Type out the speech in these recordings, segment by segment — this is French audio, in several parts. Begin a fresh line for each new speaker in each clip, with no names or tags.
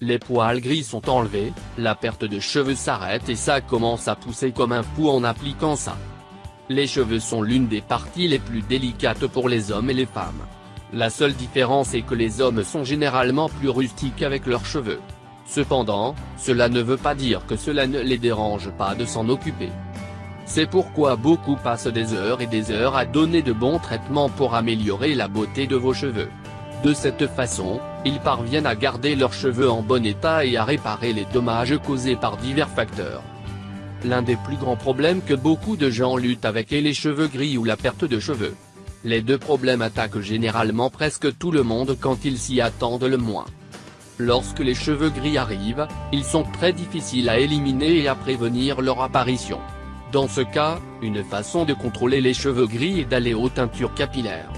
les poils gris sont enlevés, la perte de cheveux s'arrête et ça commence à pousser comme un fou en appliquant ça. Les cheveux sont l'une des parties les plus délicates pour les hommes et les femmes. La seule différence est que les hommes sont généralement plus rustiques avec leurs cheveux. Cependant, cela ne veut pas dire que cela ne les dérange pas de s'en occuper. C'est pourquoi beaucoup passent des heures et des heures à donner de bons traitements pour améliorer la beauté de vos cheveux. De cette façon, ils parviennent à garder leurs cheveux en bon état et à réparer les dommages causés par divers facteurs. L'un des plus grands problèmes que beaucoup de gens luttent avec est les cheveux gris ou la perte de cheveux. Les deux problèmes attaquent généralement presque tout le monde quand ils s'y attendent le moins. Lorsque les cheveux gris arrivent, ils sont très difficiles à éliminer et à prévenir leur apparition. Dans ce cas, une façon de contrôler les cheveux gris est d'aller aux teintures capillaires.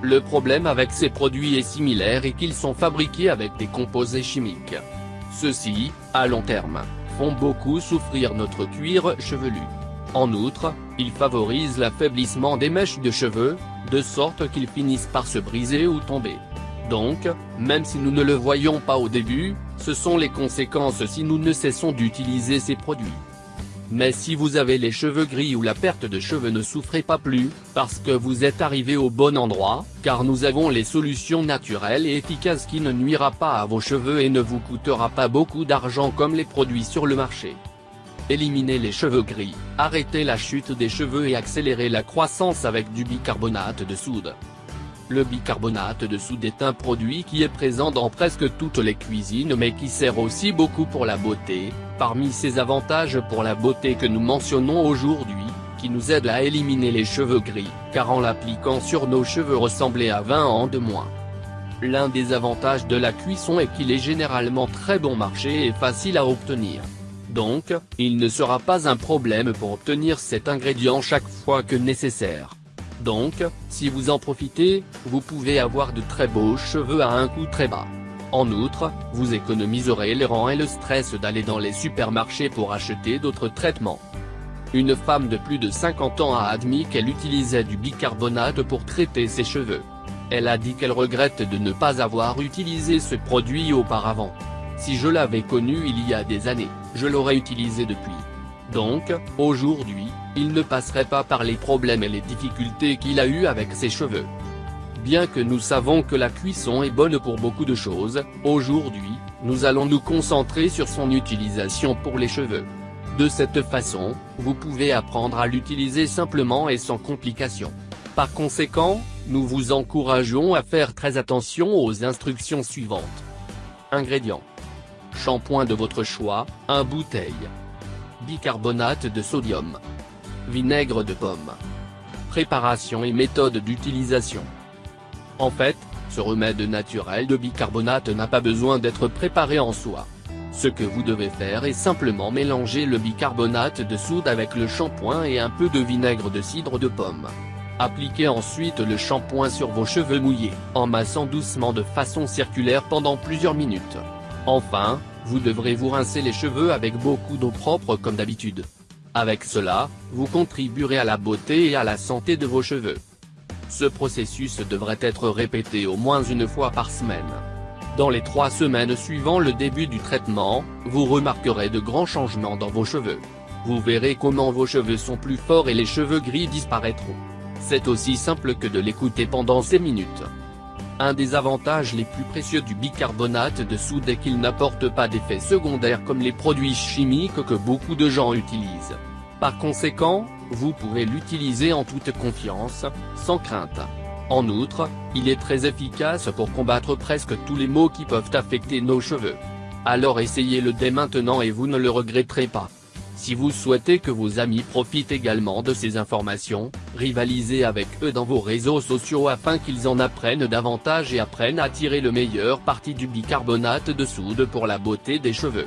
Le problème avec ces produits est similaire et qu'ils sont fabriqués avec des composés chimiques. Ceux-ci, à long terme, font beaucoup souffrir notre cuir chevelu. En outre, ils favorisent l'affaiblissement des mèches de cheveux, de sorte qu'ils finissent par se briser ou tomber. Donc, même si nous ne le voyons pas au début, ce sont les conséquences si nous ne cessons d'utiliser ces produits. Mais si vous avez les cheveux gris ou la perte de cheveux ne souffrez pas plus, parce que vous êtes arrivé au bon endroit, car nous avons les solutions naturelles et efficaces qui ne nuira pas à vos cheveux et ne vous coûtera pas beaucoup d'argent comme les produits sur le marché. Éliminez les cheveux gris, arrêtez la chute des cheveux et accélérez la croissance avec du bicarbonate de soude. Le bicarbonate de soude est un produit qui est présent dans presque toutes les cuisines mais qui sert aussi beaucoup pour la beauté, parmi ses avantages pour la beauté que nous mentionnons aujourd'hui, qui nous aide à éliminer les cheveux gris, car en l'appliquant sur nos cheveux ressembler à 20 ans de moins. L'un des avantages de la cuisson est qu'il est généralement très bon marché et facile à obtenir. Donc, il ne sera pas un problème pour obtenir cet ingrédient chaque fois que nécessaire. Donc, si vous en profitez, vous pouvez avoir de très beaux cheveux à un coût très bas. En outre, vous économiserez les rangs et le stress d'aller dans les supermarchés pour acheter d'autres traitements. Une femme de plus de 50 ans a admis qu'elle utilisait du bicarbonate pour traiter ses cheveux. Elle a dit qu'elle regrette de ne pas avoir utilisé ce produit auparavant. Si je l'avais connu il y a des années, je l'aurais utilisé depuis. Donc, aujourd'hui, il ne passerait pas par les problèmes et les difficultés qu'il a eu avec ses cheveux. Bien que nous savons que la cuisson est bonne pour beaucoup de choses, aujourd'hui, nous allons nous concentrer sur son utilisation pour les cheveux. De cette façon, vous pouvez apprendre à l'utiliser simplement et sans complications. Par conséquent, nous vous encourageons à faire très attention aux instructions suivantes. Ingrédients. Shampoing de votre choix, 1 bouteille bicarbonate de sodium. Vinaigre de pomme. Préparation et méthode d'utilisation. En fait, ce remède naturel de bicarbonate n'a pas besoin d'être préparé en soi. Ce que vous devez faire est simplement mélanger le bicarbonate de soude avec le shampoing et un peu de vinaigre de cidre de pomme. Appliquez ensuite le shampoing sur vos cheveux mouillés, en massant doucement de façon circulaire pendant plusieurs minutes. Enfin, vous devrez vous rincer les cheveux avec beaucoup d'eau propre comme d'habitude. Avec cela, vous contribuerez à la beauté et à la santé de vos cheveux. Ce processus devrait être répété au moins une fois par semaine. Dans les trois semaines suivant le début du traitement, vous remarquerez de grands changements dans vos cheveux. Vous verrez comment vos cheveux sont plus forts et les cheveux gris disparaîtront. C'est aussi simple que de l'écouter pendant ces minutes. Un des avantages les plus précieux du bicarbonate de soude est qu'il n'apporte pas d'effets secondaires comme les produits chimiques que beaucoup de gens utilisent. Par conséquent, vous pouvez l'utiliser en toute confiance, sans crainte. En outre, il est très efficace pour combattre presque tous les maux qui peuvent affecter nos cheveux. Alors essayez-le dès maintenant et vous ne le regretterez pas. Si vous souhaitez que vos amis profitent également de ces informations, rivalisez avec eux dans vos réseaux sociaux afin qu'ils en apprennent davantage et apprennent à tirer le meilleur parti du bicarbonate de soude pour la beauté des cheveux.